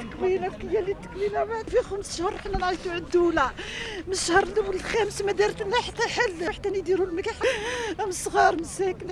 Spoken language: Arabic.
التكوينه هي اللي التكوينه بعد في خمس شهور حنا نعيطوا على الدولة من الشهر الأول الخامس ما دارت لنا حتى حل. حتى يديروا المكح من الصغار مساكن